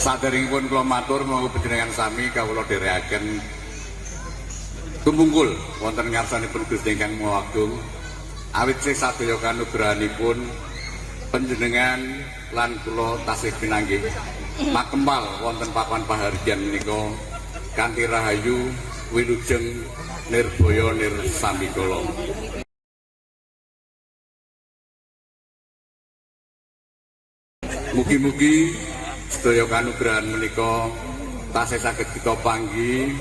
Saderengipun kula matur monggo panjenengan sami kawula dherekaken tumungkul wonten ngarsanipun Gusti ingkang Maha Agung. Awit sih sadaya kanugrahanipun panjenengan lan kula tasih pinanggih makempal wonten papan pahargyan menika kanthi rahayu wilujeng nirbaya nirsambikala. Mugi-mugi sedaya kanugrahan menika tasih saged kita panggi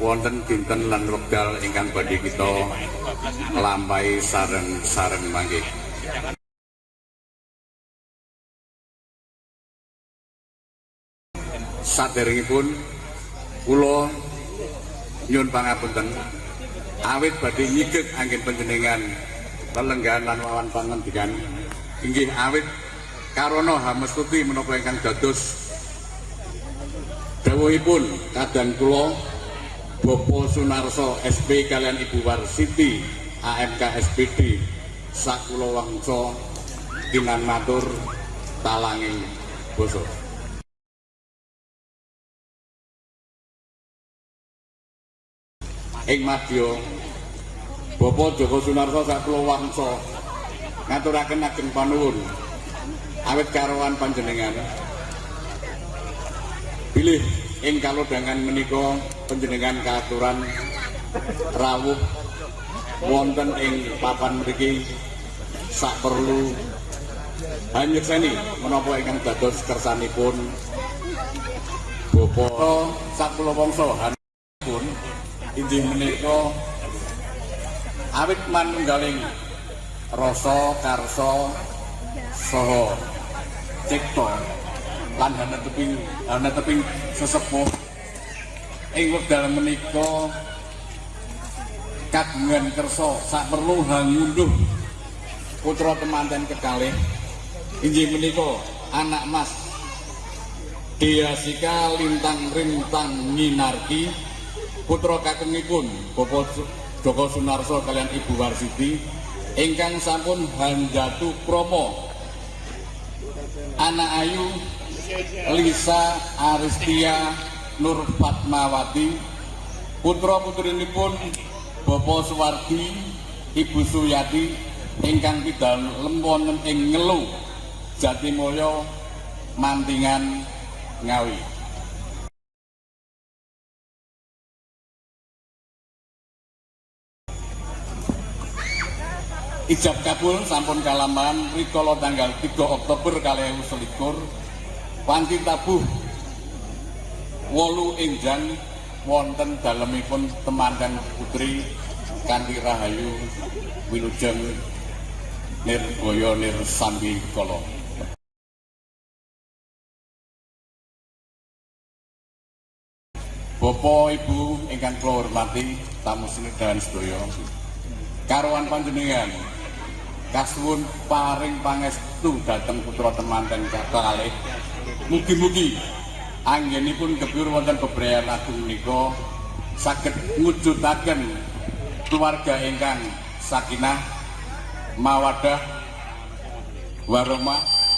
wonten dinten lan wekdal ingkang badhe kita nglampahi sareng-sareng mangke. Saderengipun kula nyuwun pangapunten awit badhe nyigek anggen panjenengan lelenggahan lan wawan pangandikan inggih awit karana hamestuti menapa ingkang dados dawuhipun kadang kula Bapak Sunarso SP kalian Ibu Warsiti AMK SPD sakula wangsa kinan matur talanging basa ing madya Bapak Joko Sunarso sakula wangsa ngaturaken ageng panuwun awit karowan panjenengan. Bilih ing kalodhangan menika panjenengan kaaturan rawuh wonten ing papan mriki. Sak perlu hanyekseni menapa ingkang dados kersanipun Bapak sakula wangsa pun inggih menika awit manunggaling rasa karsa saha cipta lan hana teping sesepuh. Ing wekdal menika kagungan kersa sak perlu hangunduh putra temanten kekalih. Inggih menika anak mas Diasika lintang rintang nyinarki putra kakengipun Bapak Joko Sunarso kalian Ibu Warsiti ingkang sampun handatu promo anak ayu Lisa Aristia Nur Fatmawati putra putrinipun Bapak Suwardi Ibu Suyati ingkang pidal lempon ing ngelu Jatimulyo Mantingan Ngawi Ijab kabul sampun kalaman rikala tanggal 3 Oktober 2021 Panti tabuh wolu enjang wonten dalemipun temanten putri kanthi rahayu wilujeng nirgaya nirsambi kala. Bapak Ibu ingkang kula hormati tamu sinidahan sedaya karuan panjenengan kasuwun paring pangestu dhateng putra temanten kalih mugi-mugi anggenipun gebur wonten bebrayan agung menika saged ngujudaken keluarga ingkang sakinah mawadah warahmah